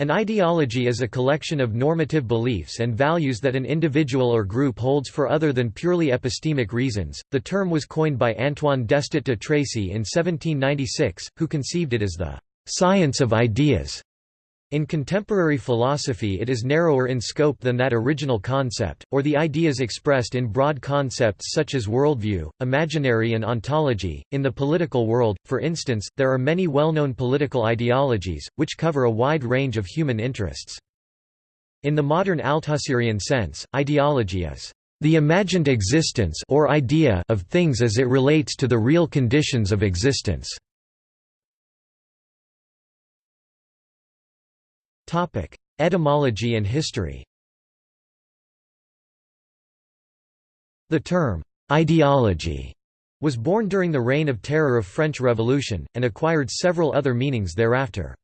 An ideology is a collection of normative beliefs and values that an individual or group holds for other than purely epistemic reasons. The term was coined by Antoine Destutt de Tracy in 1796, who conceived it as the science of ideas. In contemporary philosophy it is narrower in scope than that original concept, or the ideas expressed in broad concepts such as worldview, imaginary and ontology. In the political world, for instance, there are many well-known political ideologies, which cover a wide range of human interests. In the modern Althusserian sense, ideology is the imagined existence or idea of things as it relates to the real conditions of existence. Topic: Etymology and history. The term ideology was born during the Reign of Terror of French Revolution, and acquired several other meanings thereafter.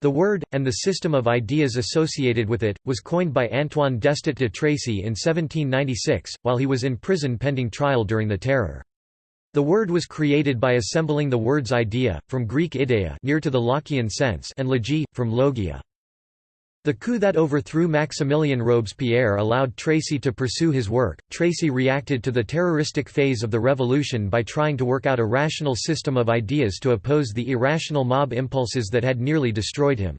The word, and the system of ideas associated with it, was coined by Antoine Destutt de Tracy in 1796, while he was in prison pending trial during the Terror. The word was created by assembling the words idea, from Greek idea near to the Lockean sense and logia, from logia. The coup that overthrew Maximilien Robespierre allowed Tracy to pursue his work. Tracy reacted to the terroristic phase of the revolution by trying to work out a rational system of ideas to oppose the irrational mob impulses that had nearly destroyed him.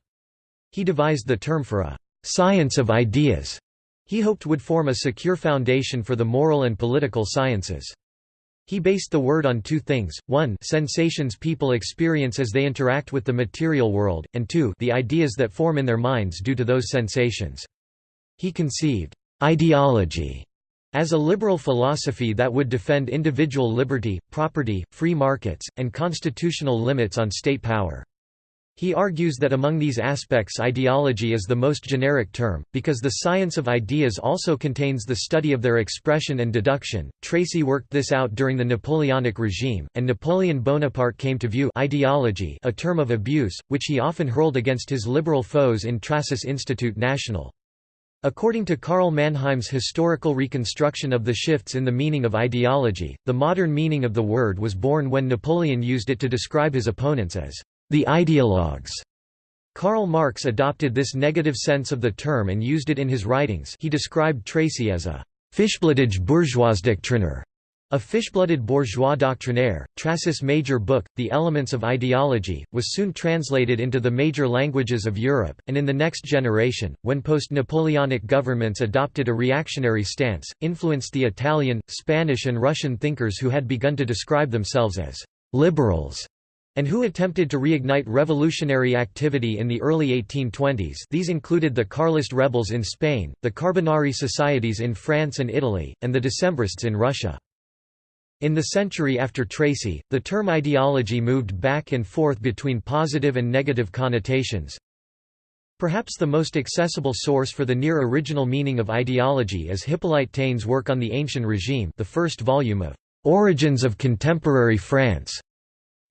He devised the term for a science of ideas he hoped would form a secure foundation for the moral and political sciences. He based the word on two things, one sensations people experience as they interact with the material world, and two the ideas that form in their minds due to those sensations. He conceived ideology as a liberal philosophy that would defend individual liberty, property, free markets, and constitutional limits on state power. He argues that among these aspects ideology is the most generic term, because the science of ideas also contains the study of their expression and deduction. Tracy worked this out during the Napoleonic regime, and Napoleon Bonaparte came to view ideology a term of abuse, which he often hurled against his liberal foes in Tracy's Institut National. According to Karl Mannheim's historical reconstruction of the shifts in the meaning of ideology, the modern meaning of the word was born when Napoleon used it to describe his opponents as the ideologues. Karl Marx adopted this negative sense of the term and used it in his writings he described Tracy as a «fishblooded bourgeoisdoctriner», a fish-blooded bourgeois doctrinaire. Tracy's major book, The Elements of Ideology, was soon translated into the major languages of Europe, and in the next generation, when post-Napoleonic governments adopted a reactionary stance, influenced the Italian, Spanish and Russian thinkers who had begun to describe themselves as «liberals» and who attempted to reignite revolutionary activity in the early 1820s these included the Carlist rebels in Spain, the Carbonari societies in France and Italy, and the Decembrists in Russia. In the century after Tracy, the term ideology moved back and forth between positive and negative connotations. Perhaps the most accessible source for the near-original meaning of ideology is Hippolyte Taine's work on the Ancient Regime the first volume of "'Origins of Contemporary France'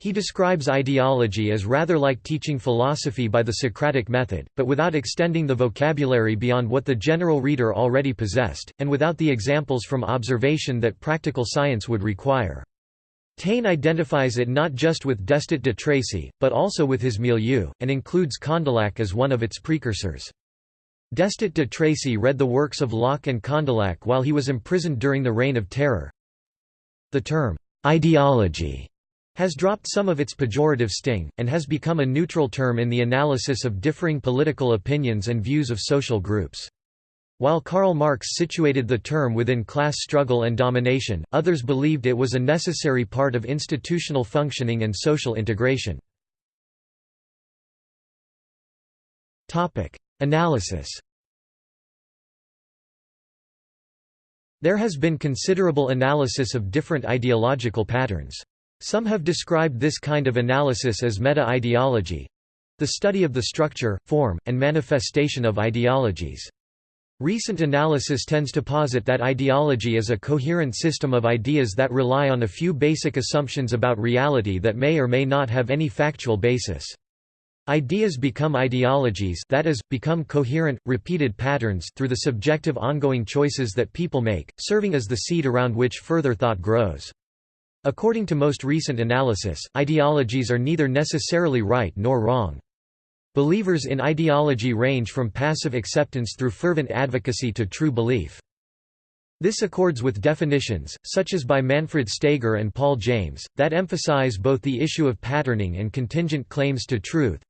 He describes ideology as rather like teaching philosophy by the Socratic method, but without extending the vocabulary beyond what the general reader already possessed, and without the examples from observation that practical science would require. Taine identifies it not just with Destutt de Tracy, but also with his milieu, and includes Condillac as one of its precursors. Destutt de Tracy read the works of Locke and Condillac while he was imprisoned during the Reign of Terror. The term, ideology has dropped some of its pejorative sting, and has become a neutral term in the analysis of differing political opinions and views of social groups. While Karl Marx situated the term within class struggle and domination, others believed it was a necessary part of institutional functioning and social integration. Analysis There has been considerable analysis of different ideological patterns. Some have described this kind of analysis as meta-ideology—the study of the structure, form, and manifestation of ideologies. Recent analysis tends to posit that ideology is a coherent system of ideas that rely on a few basic assumptions about reality that may or may not have any factual basis. Ideas become ideologies that is, become coherent, repeated patterns through the subjective ongoing choices that people make, serving as the seed around which further thought grows. According to most recent analysis, ideologies are neither necessarily right nor wrong. Believers in ideology range from passive acceptance through fervent advocacy to true belief. This accords with definitions, such as by Manfred Steger and Paul James, that emphasize both the issue of patterning and contingent claims to truth.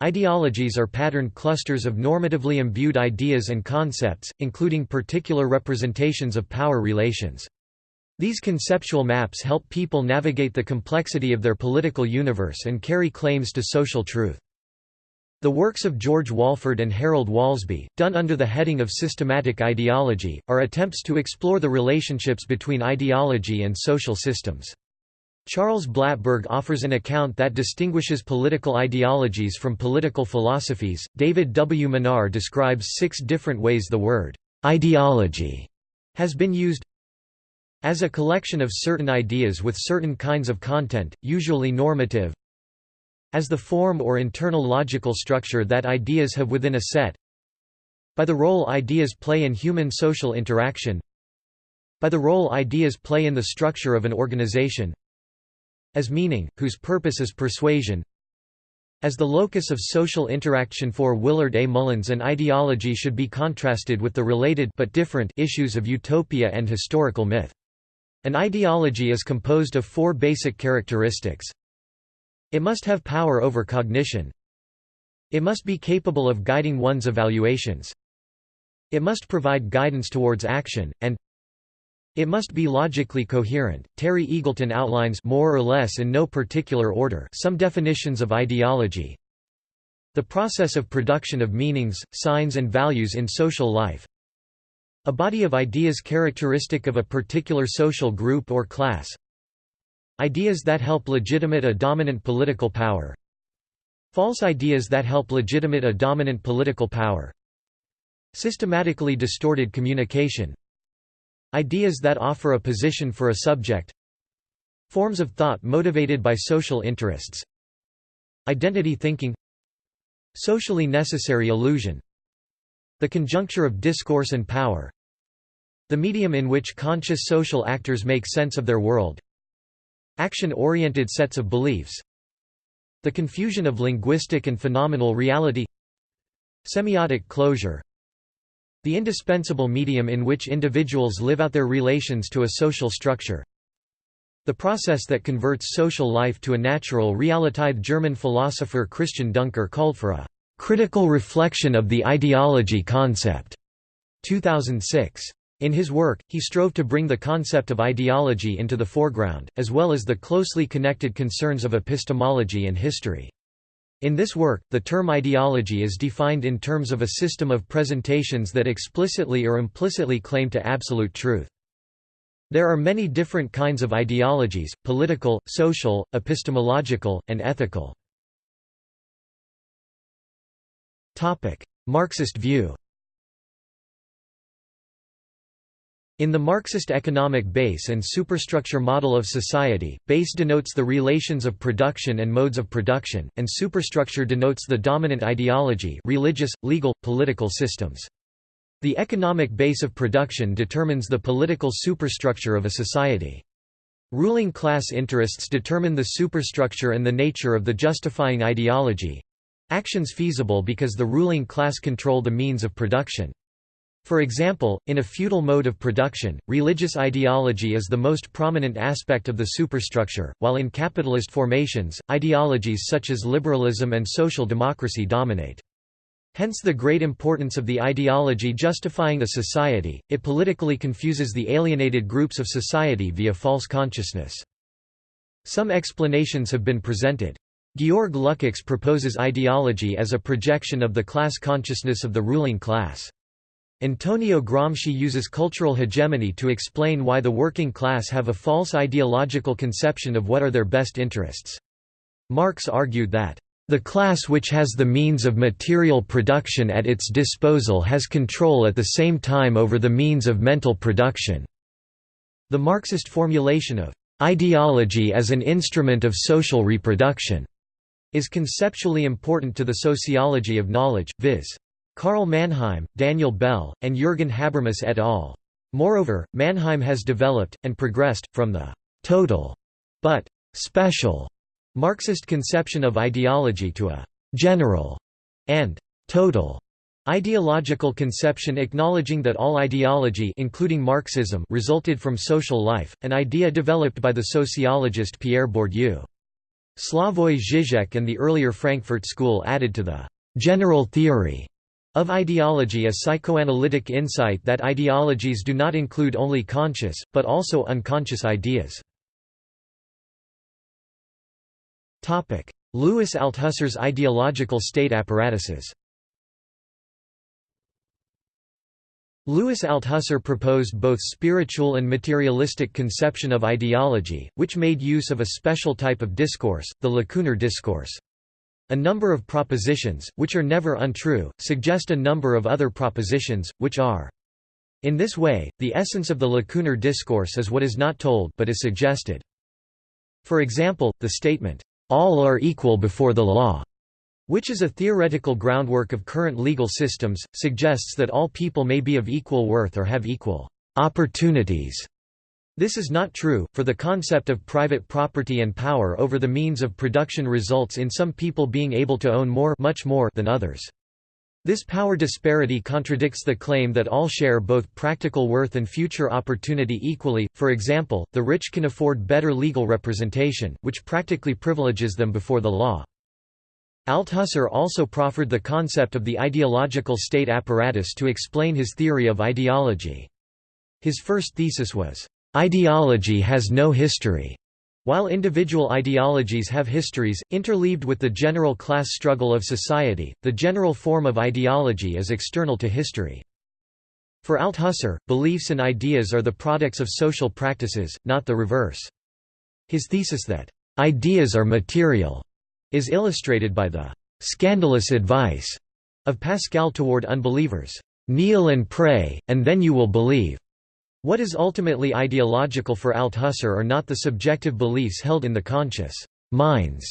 Ideologies are patterned clusters of normatively imbued ideas and concepts, including particular representations of power relations. These conceptual maps help people navigate the complexity of their political universe and carry claims to social truth. The works of George Walford and Harold Walsby, done under the heading of systematic ideology, are attempts to explore the relationships between ideology and social systems. Charles Blattberg offers an account that distinguishes political ideologies from political philosophies. David W. Minar describes six different ways the word ideology has been used as a collection of certain ideas with certain kinds of content, usually normative, as the form or internal logical structure that ideas have within a set by the role ideas play in human social interaction by the role ideas play in the structure of an organization as meaning, whose purpose is persuasion as the locus of social interaction for Willard A. Mullins an ideology should be contrasted with the related but different issues of utopia and historical myth. An ideology is composed of four basic characteristics it must have power over cognition. It must be capable of guiding one's evaluations. It must provide guidance towards action, and it must be logically coherent. Terry Eagleton outlines more or less in no particular order some definitions of ideology. The process of production of meanings, signs and values in social life. A body of ideas characteristic of a particular social group or class. Ideas that help legitimate a dominant political power. False ideas that help legitimate a dominant political power. Systematically distorted communication. Ideas that offer a position for a subject. Forms of thought motivated by social interests. Identity thinking. Socially necessary illusion. The conjuncture of discourse and power The medium in which conscious social actors make sense of their world. Action-oriented sets of beliefs. The confusion of linguistic and phenomenal reality. Semiotic closure. The indispensable medium in which individuals live out their relations to a social structure. The process that converts social life to a natural reality German philosopher Christian Duncker called for a "...critical reflection of the ideology concept." 2006. In his work, he strove to bring the concept of ideology into the foreground, as well as the closely connected concerns of epistemology and history. In this work, the term ideology is defined in terms of a system of presentations that explicitly or implicitly claim to absolute truth. There are many different kinds of ideologies, political, social, epistemological, and ethical. Marxist view In the Marxist economic base and superstructure model of society, base denotes the relations of production and modes of production, and superstructure denotes the dominant ideology religious, legal, political systems. The economic base of production determines the political superstructure of a society. Ruling class interests determine the superstructure and the nature of the justifying ideology—actions feasible because the ruling class control the means of production. For example, in a feudal mode of production, religious ideology is the most prominent aspect of the superstructure, while in capitalist formations, ideologies such as liberalism and social democracy dominate. Hence the great importance of the ideology justifying a society, it politically confuses the alienated groups of society via false consciousness. Some explanations have been presented. Georg Lukács proposes ideology as a projection of the class consciousness of the ruling class. Antonio Gramsci uses cultural hegemony to explain why the working class have a false ideological conception of what are their best interests. Marx argued that, "...the class which has the means of material production at its disposal has control at the same time over the means of mental production." The Marxist formulation of ideology as an instrument of social reproduction is conceptually important to the sociology of knowledge, viz. Karl Mannheim, Daniel Bell, and Jürgen Habermas et al. Moreover, Mannheim has developed, and progressed, from the «total» but «special» Marxist conception of ideology to a general and total ideological conception acknowledging that all ideology including Marxism resulted from social life, an idea developed by the sociologist Pierre Bourdieu. Slavoj Žižek and the earlier Frankfurt School added to the «general theory» of ideology a psychoanalytic insight that ideologies do not include only conscious, but also unconscious ideas. Louis Althusser's ideological state apparatuses Louis Althusser proposed both spiritual and materialistic conception of ideology, which made use of a special type of discourse, the lacunar discourse. A number of propositions, which are never untrue, suggest a number of other propositions, which are. In this way, the essence of the lacunar discourse is what is not told but is suggested. For example, the statement, "'All are equal before the law' which is a theoretical groundwork of current legal systems, suggests that all people may be of equal worth or have equal opportunities. This is not true, for the concept of private property and power over the means of production results in some people being able to own more, much more than others. This power disparity contradicts the claim that all share both practical worth and future opportunity equally, for example, the rich can afford better legal representation, which practically privileges them before the law. Althusser also proffered the concept of the ideological state apparatus to explain his theory of ideology. His first thesis was, "...ideology has no history." While individual ideologies have histories, interleaved with the general class struggle of society, the general form of ideology is external to history. For Althusser, beliefs and ideas are the products of social practices, not the reverse. His thesis that, "...ideas are material," is illustrated by the scandalous advice of Pascal toward unbelievers, "Kneel and pray, and then you will believe." What is ultimately ideological for Althusser are not the subjective beliefs held in the conscious minds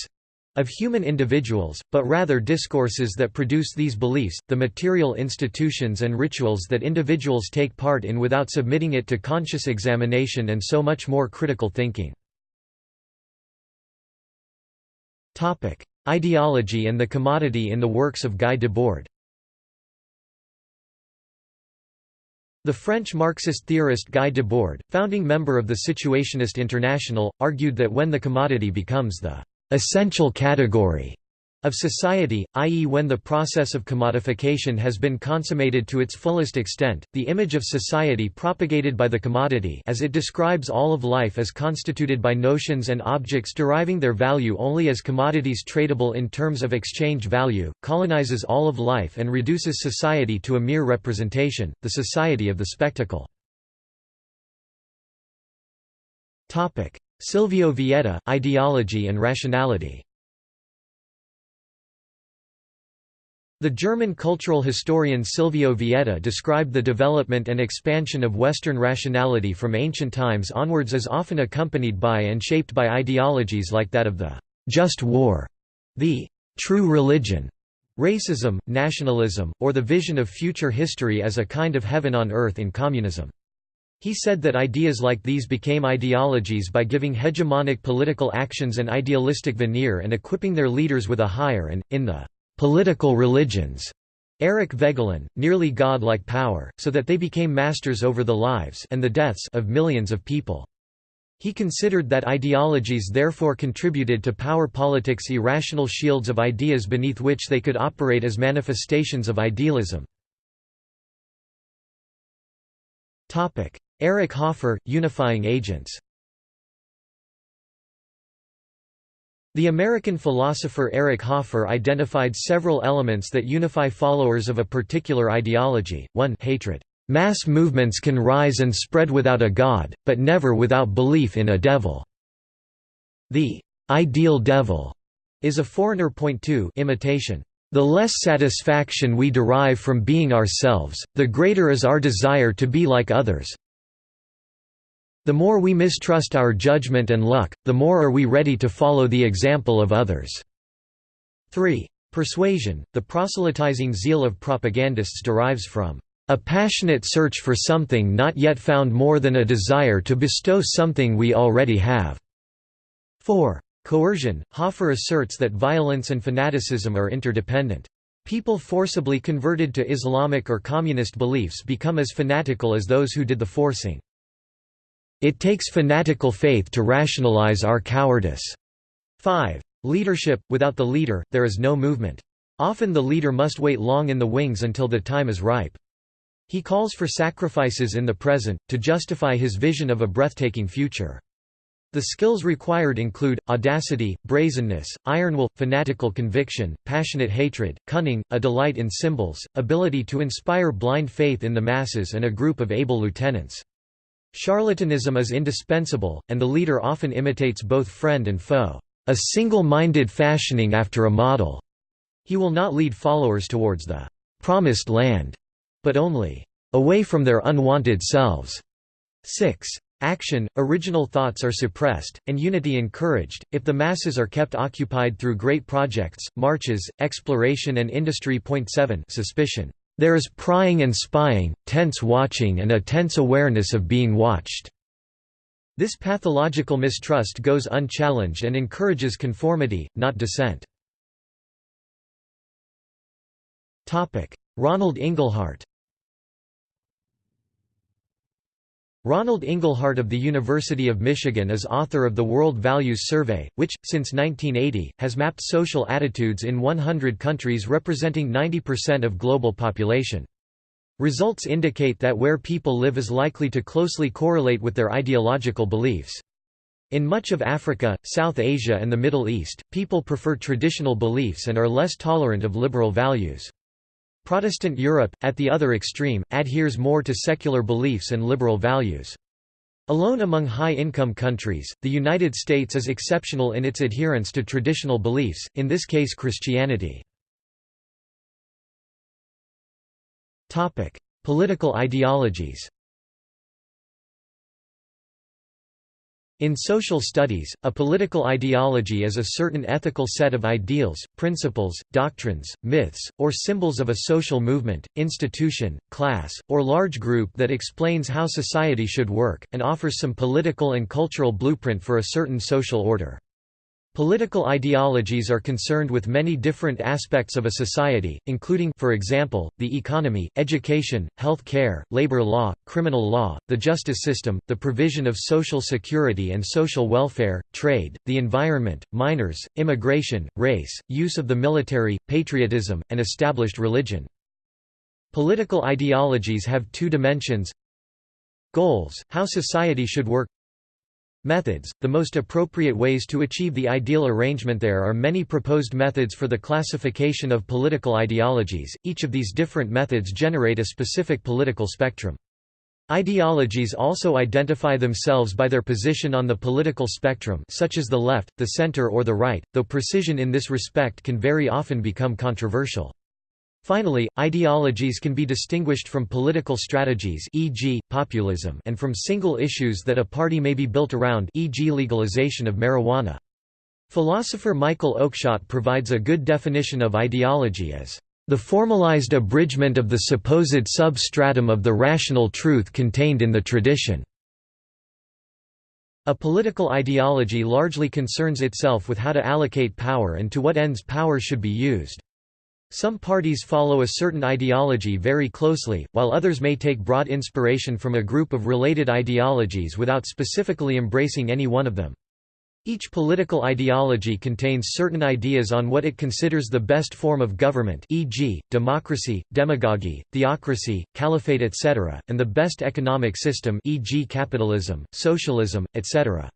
of human individuals, but rather discourses that produce these beliefs, the material institutions and rituals that individuals take part in without submitting it to conscious examination and so much more critical thinking. Ideology and the commodity in the works of Guy Debord. The French Marxist theorist Guy Debord, founding member of the Situationist International, argued that when the commodity becomes the essential category of society, i.e. when the process of commodification has been consummated to its fullest extent, the image of society propagated by the commodity as it describes all of life as constituted by notions and objects deriving their value only as commodities tradable in terms of exchange value, colonizes all of life and reduces society to a mere representation, the society of the spectacle. Silvio Vietta, Ideology and Rationality The German cultural historian Silvio Vietta described the development and expansion of Western rationality from ancient times onwards as often accompanied by and shaped by ideologies like that of the «just war», the «true religion», racism, nationalism, or the vision of future history as a kind of heaven on earth in communism. He said that ideas like these became ideologies by giving hegemonic political actions an idealistic veneer and equipping their leaders with a higher and, in the political religions, Eric Voegelin, nearly god-like power, so that they became masters over the lives and the deaths of millions of people. He considered that ideologies therefore contributed to power politics' irrational shields of ideas beneath which they could operate as manifestations of idealism. Eric Hoffer, Unifying Agents The American philosopher Eric Hoffer identified several elements that unify followers of a particular ideology. 1 hatred. Mass movements can rise and spread without a god, but never without belief in a devil. The ideal devil is a foreigner. Point 2 imitation. The less satisfaction we derive from being ourselves, the greater is our desire to be like others, the more we mistrust our judgment and luck, the more are we ready to follow the example of others. 3. Persuasion, the proselytizing zeal of propagandists derives from a passionate search for something not yet found more than a desire to bestow something we already have. 4. Coercion Hoffer asserts that violence and fanaticism are interdependent. People forcibly converted to Islamic or communist beliefs become as fanatical as those who did the forcing. It takes fanatical faith to rationalize our cowardice. 5. Leadership – Without the leader, there is no movement. Often the leader must wait long in the wings until the time is ripe. He calls for sacrifices in the present, to justify his vision of a breathtaking future. The skills required include, audacity, brazenness, iron will, fanatical conviction, passionate hatred, cunning, a delight in symbols, ability to inspire blind faith in the masses and a group of able lieutenants. Charlatanism is indispensable, and the leader often imitates both friend and foe, a single-minded fashioning after a model. He will not lead followers towards the promised land, but only away from their unwanted selves. 6. Action, original thoughts are suppressed, and unity encouraged, if the masses are kept occupied through great projects, marches, exploration and industry. Point 7 Suspicion. There is prying and spying, tense watching and a tense awareness of being watched. This pathological mistrust goes unchallenged and encourages conformity, not dissent. Ronald Inglehart Ronald Inglehart of the University of Michigan is author of the World Values Survey, which, since 1980, has mapped social attitudes in 100 countries representing 90% of global population. Results indicate that where people live is likely to closely correlate with their ideological beliefs. In much of Africa, South Asia and the Middle East, people prefer traditional beliefs and are less tolerant of liberal values. Protestant Europe, at the other extreme, adheres more to secular beliefs and liberal values. Alone among high-income countries, the United States is exceptional in its adherence to traditional beliefs, in this case Christianity. Political ideologies In social studies, a political ideology is a certain ethical set of ideals, principles, doctrines, myths, or symbols of a social movement, institution, class, or large group that explains how society should work, and offers some political and cultural blueprint for a certain social order. Political ideologies are concerned with many different aspects of a society, including for example, the economy, education, health care, labor law, criminal law, the justice system, the provision of social security and social welfare, trade, the environment, minors, immigration, race, use of the military, patriotism, and established religion. Political ideologies have two dimensions Goals, how society should work Methods – The most appropriate ways to achieve the ideal arrangement There are many proposed methods for the classification of political ideologies, each of these different methods generate a specific political spectrum. Ideologies also identify themselves by their position on the political spectrum such as the left, the center or the right, though precision in this respect can very often become controversial. Finally, ideologies can be distinguished from political strategies e.g., populism and from single issues that a party may be built around e.g. legalization of marijuana. Philosopher Michael Oakeshott provides a good definition of ideology as the formalized abridgment of the supposed substratum of the rational truth contained in the tradition. A political ideology largely concerns itself with how to allocate power and to what ends power should be used. Some parties follow a certain ideology very closely, while others may take broad inspiration from a group of related ideologies without specifically embracing any one of them. Each political ideology contains certain ideas on what it considers the best form of government e.g., democracy, demagogy, theocracy, caliphate etc., and the best economic system e.g. capitalism, socialism, etc.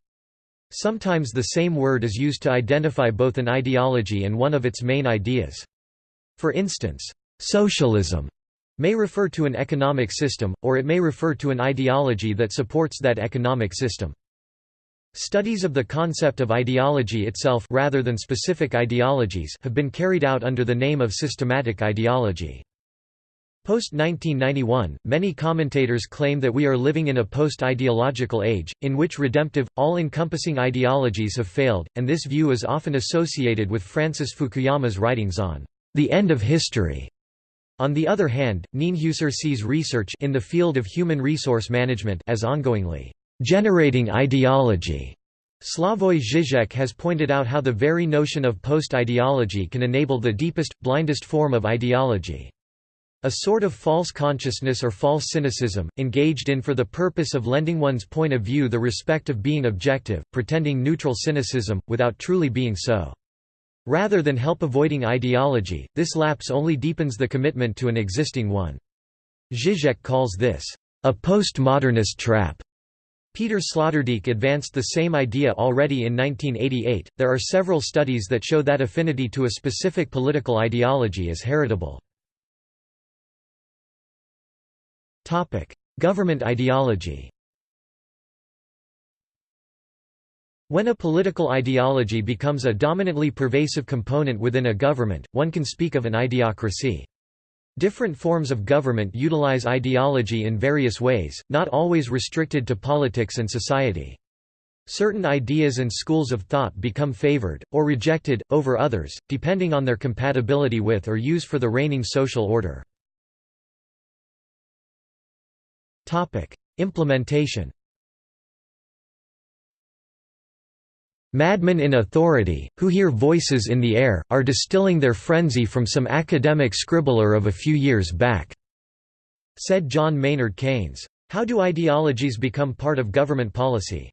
Sometimes the same word is used to identify both an ideology and one of its main ideas. For instance, socialism may refer to an economic system, or it may refer to an ideology that supports that economic system. Studies of the concept of ideology itself rather than specific ideologies have been carried out under the name of systematic ideology. Post-1991, many commentators claim that we are living in a post-ideological age, in which redemptive, all-encompassing ideologies have failed, and this view is often associated with Francis Fukuyama's writings on the end of history. On the other hand, Nienhuser sees research in the field of human resource management as ongoingly generating ideology. Slavoj Žižek has pointed out how the very notion of post-ideology can enable the deepest, blindest form of ideology. A sort of false consciousness or false cynicism, engaged in for the purpose of lending one's point of view the respect of being objective, pretending neutral cynicism, without truly being so. Rather than help avoiding ideology, this lapse only deepens the commitment to an existing one. Zizek calls this, a postmodernist trap. Peter Sloterdijk advanced the same idea already in 1988. There are several studies that show that affinity to a specific political ideology is heritable. Topic: Government ideology. When a political ideology becomes a dominantly pervasive component within a government, one can speak of an ideocracy. Different forms of government utilize ideology in various ways, not always restricted to politics and society. Certain ideas and schools of thought become favored, or rejected, over others, depending on their compatibility with or use for the reigning social order. Implementation Madmen in authority, who hear voices in the air, are distilling their frenzy from some academic scribbler of a few years back," said John Maynard Keynes. How do ideologies become part of government policy?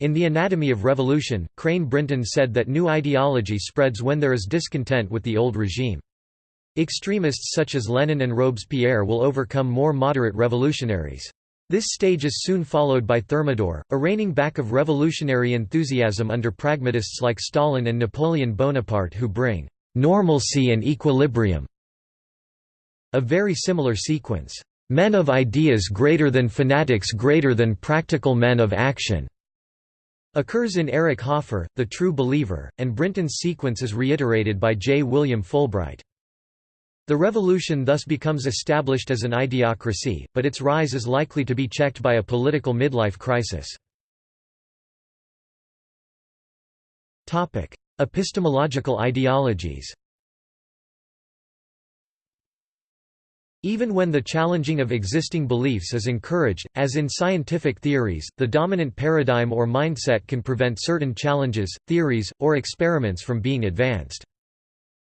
In The Anatomy of Revolution, Crane Brinton said that new ideology spreads when there is discontent with the old regime. Extremists such as Lenin and Robespierre will overcome more moderate revolutionaries. This stage is soon followed by Thermidor, a reining back of revolutionary enthusiasm under pragmatists like Stalin and Napoleon Bonaparte who bring «normalcy and equilibrium». A very similar sequence, «men of ideas greater than fanatics greater than practical men of action» occurs in Eric Hoffer, The True Believer, and Brinton's sequence is reiterated by J. William Fulbright. The revolution thus becomes established as an ideocracy, but its rise is likely to be checked by a political midlife crisis. Epistemological ideologies Even when the challenging of existing beliefs is encouraged, as in scientific theories, the dominant paradigm or mindset can prevent certain challenges, theories, or experiments from being advanced.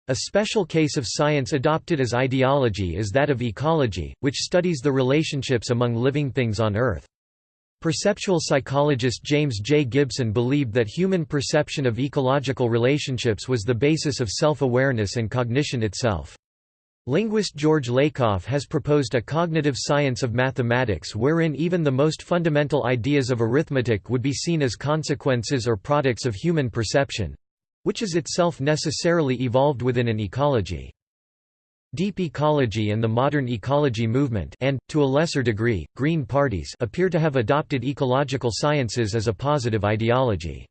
A special case of science adopted as ideology is that of ecology, which studies the relationships among living things on Earth. Perceptual psychologist James J. Gibson believed that human perception of ecological relationships was the basis of self-awareness and cognition itself. Linguist George Lakoff has proposed a cognitive science of mathematics wherein even the most fundamental ideas of arithmetic would be seen as consequences or products of human perception, which is itself necessarily evolved within an ecology. Deep ecology and the modern ecology movement and, to a lesser degree, green parties appear to have adopted ecological sciences as a positive ideology.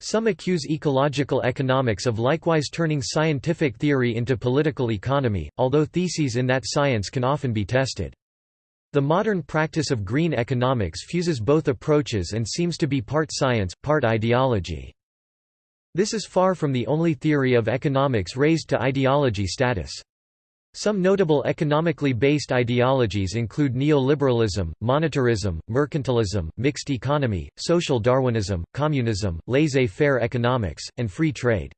Some accuse ecological economics of likewise turning scientific theory into political economy, although theses in that science can often be tested. The modern practice of green economics fuses both approaches and seems to be part science, part ideology. This is far from the only theory of economics raised to ideology status. Some notable economically based ideologies include neoliberalism, monetarism, mercantilism, mixed economy, social Darwinism, communism, laissez-faire economics, and free trade.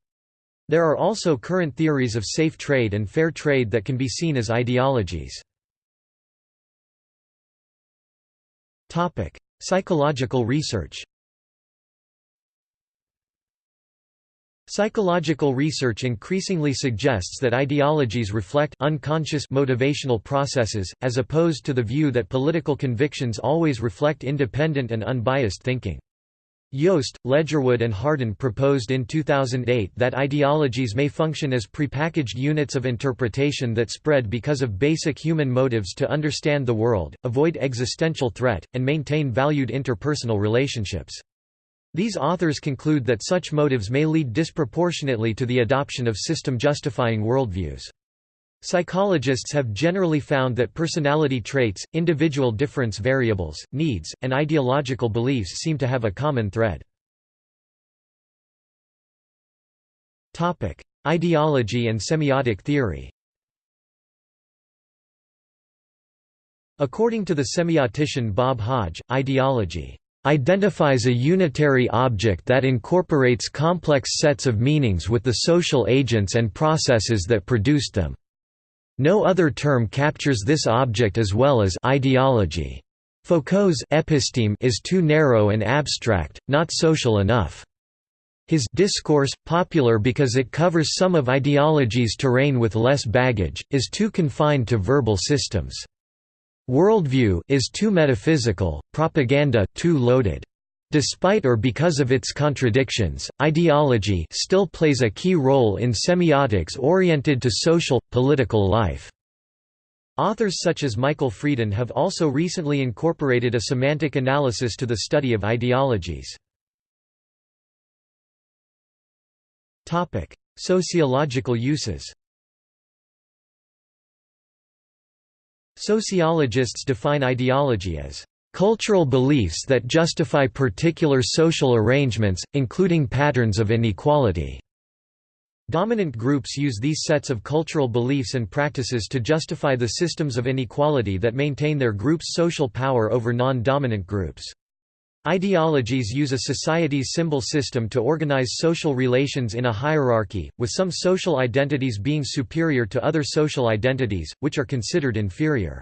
There are also current theories of safe trade and fair trade that can be seen as ideologies. Psychological research Psychological research increasingly suggests that ideologies reflect unconscious motivational processes, as opposed to the view that political convictions always reflect independent and unbiased thinking. Jost, Ledgerwood and Hardin proposed in 2008 that ideologies may function as prepackaged units of interpretation that spread because of basic human motives to understand the world, avoid existential threat, and maintain valued interpersonal relationships. These authors conclude that such motives may lead disproportionately to the adoption of system-justifying worldviews. Psychologists have generally found that personality traits, individual difference variables, needs, and ideological beliefs seem to have a common thread. Ideology and semiotic theory According to the semiotician Bob Hodge, ideology identifies a unitary object that incorporates complex sets of meanings with the social agents and processes that produced them. No other term captures this object as well as ideology. Foucault's episteme is too narrow and abstract, not social enough. His discourse, popular because it covers some of ideology's terrain with less baggage, is too confined to verbal systems. Worldview is too metaphysical, propaganda too loaded. Despite or because of its contradictions, ideology still plays a key role in semiotics oriented to social, political life. Authors such as Michael Freeden have also recently incorporated a semantic analysis to the study of ideologies. Sociological uses Sociologists define ideology as cultural beliefs that justify particular social arrangements, including patterns of inequality. Dominant groups use these sets of cultural beliefs and practices to justify the systems of inequality that maintain their group's social power over non-dominant groups. Ideologies use a society's symbol system to organize social relations in a hierarchy, with some social identities being superior to other social identities, which are considered inferior.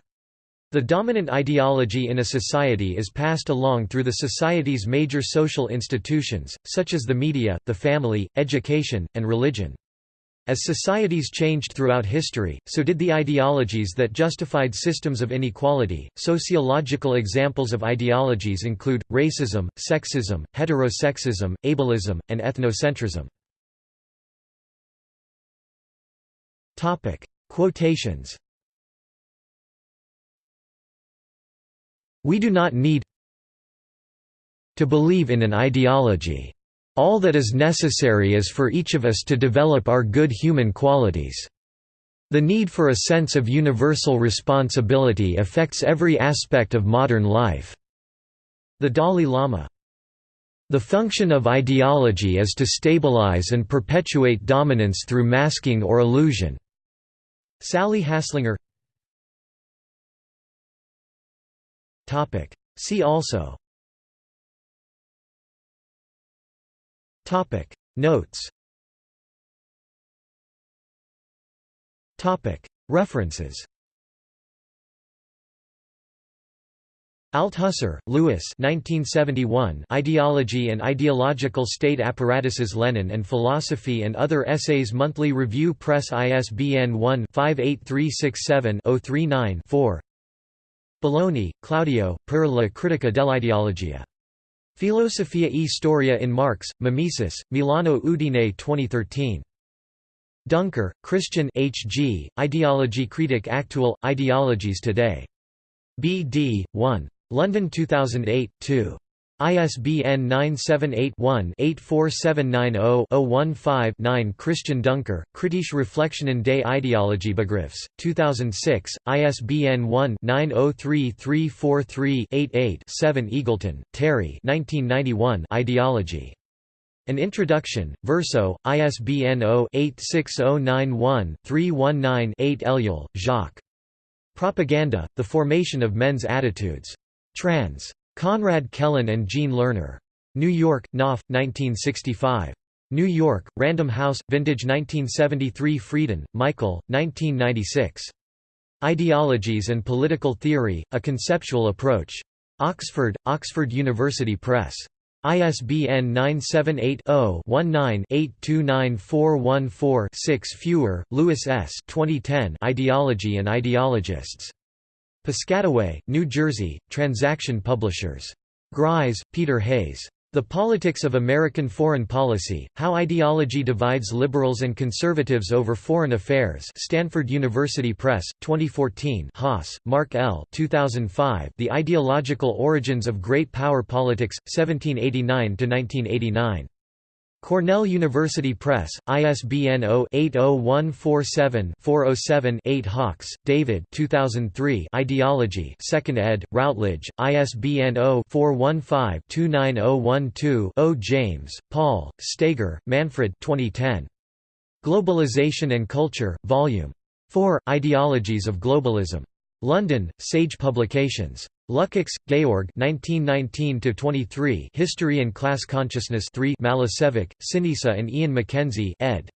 The dominant ideology in a society is passed along through the society's major social institutions, such as the media, the family, education, and religion. As societies changed throughout history, so did the ideologies that justified systems of inequality. Sociological examples of ideologies include racism, sexism, heterosexism, ableism, and ethnocentrism. Topic: Quotations. We do not need to believe in an ideology. All that is necessary is for each of us to develop our good human qualities. The need for a sense of universal responsibility affects every aspect of modern life. The Dalai Lama the function of ideology is to stabilize and perpetuate dominance through masking or illusion. Sally Haslanger See also Topic. Notes. Topic. References. Althusser, Louis 1971 Ideology and Ideological State Apparatuses Lenin and Philosophy and Other Essays Monthly Review Press ISBN 1-58367-039-4 Bologna, Claudio, per la critica dell'ideologia. Filosofia e storia in Marx, Mimesis, Milano Udine 2013. Duncker, Christian H. G., Ideologie critique actuelle, Ideologies Today. B.D. 1. London 2008, 2. ISBN 978-1-84790-015-9 Christian Duncker, Kritische Reflexionen des Ideologiebegriffs, 2006, ISBN 1-903343-88-7 Eagleton, Terry Ideology. An Introduction, Verso, ISBN 0-86091-319-8 Ellul, Jacques. Propaganda, The Formation of Men's Attitudes. Trans. Konrad Kellen and Jean Lerner. New York, Knopf, 1965. New York, Random House, Vintage 1973 Freeden, Michael, 1996. Ideologies and Political Theory, A Conceptual Approach. Oxford, Oxford University Press. ISBN 978-0-19-829414-6 Feuer, Louis S. 2010 Ideology and Ideologists. Piscataway, New Jersey, Transaction Publishers. Gries, Peter Hayes. The Politics of American Foreign Policy, How Ideology Divides Liberals and Conservatives Over Foreign Affairs Stanford University Press, 2014 Haas, Mark L. 2005 The Ideological Origins of Great Power Politics, 1789–1989. Cornell University Press, ISBN 0-80147-407-8 Hawkes, David 2003 Ideology 2nd ed., Routledge, ISBN 0-415-29012-0 James, Paul, Steger, Manfred 2010. Globalization and Culture, Volume 4, Ideologies of Globalism. London, Sage Publications. Lukács, Georg 1919 History and Class Consciousness 3 Malisevic, Sinisa and Ian Mackenzie ed.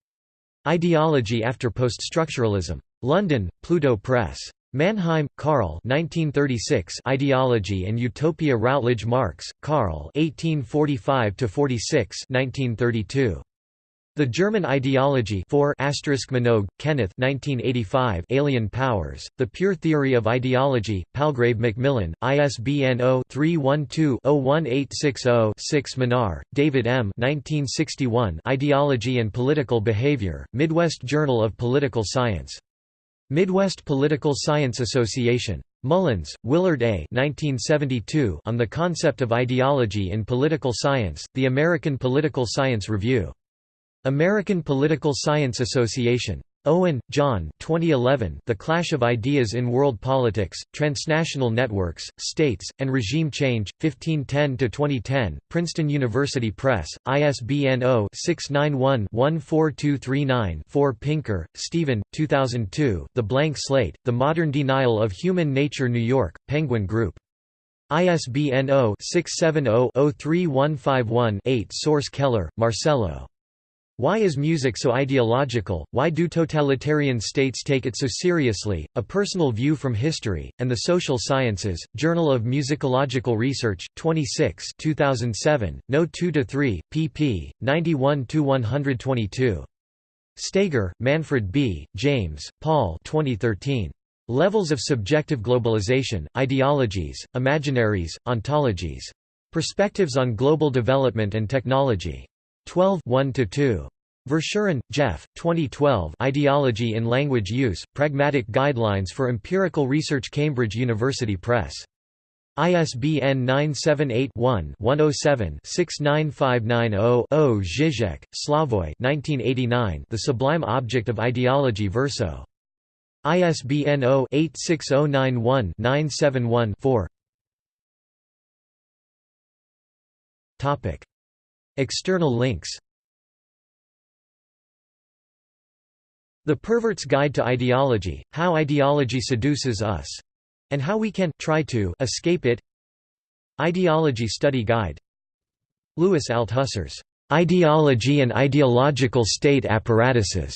Ideology after Poststructuralism. London, Pluto Press. Mannheim, Karl 1936 Ideology and Utopia Routledge Marx, Karl 1845–46 1932. The German Ideology 4 Minogue, Kenneth 1985 Alien Powers, The Pure Theory of Ideology, Palgrave Macmillan, ISBN 0-312-01860-6 Minar, David M. 1961 Ideology and Political Behavior, Midwest Journal of Political Science. Midwest Political Science Association. Mullins, Willard A. 1972 on the Concept of Ideology in Political Science, The American Political Science Review. American Political Science Association. Owen, John 2011 The Clash of Ideas in World Politics, Transnational Networks, States, and Regime Change, 1510–2010, Princeton University Press, ISBN 0-691-14239-4 Pinker, Steven, 2002, The Blank Slate, The Modern Denial of Human Nature New York, Penguin Group. ISBN 0-670-03151-8 Sorce Keller, Marcello. Why is music so ideological, why do totalitarian states take it so seriously, A Personal View from History, and the Social Sciences, Journal of Musicological Research, 26 2007, No. 2 to 3, pp. 91 to 122. Steger, Manfred B., James, Paul 2013. Levels of Subjective Globalization, Ideologies, Imaginaries, Ontologies. Perspectives on Global Development and Technology. 12 1–2. Verschueren, Jef, 2012 Ideology in Language Use, Pragmatic Guidelines for Empirical Research Cambridge University Press. ISBN 978-1-107-69590-0 Zizek, Slavoj The Sublime Object of Ideology Verso. ISBN 0-86091-971-4 External links The Pervert's Guide to Ideology, How Ideology Seduces Us. And How We Can try to escape it Ideology Study Guide Louis Althusser's Ideology and Ideological State Apparatuses.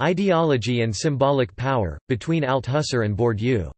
Ideology and Symbolic Power, Between Althusser and Bourdieu